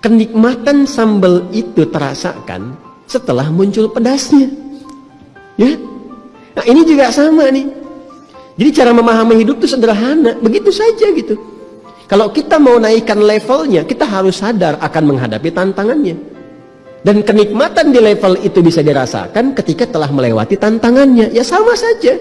kenikmatan sambal itu terasakan setelah muncul pedasnya. Ya. Nah, ini juga sama nih. Jadi cara memahami hidup itu sederhana, begitu saja gitu. Kalau kita mau naikkan levelnya, kita harus sadar akan menghadapi tantangannya. Dan kenikmatan di level itu bisa dirasakan ketika telah melewati tantangannya. Ya sama saja.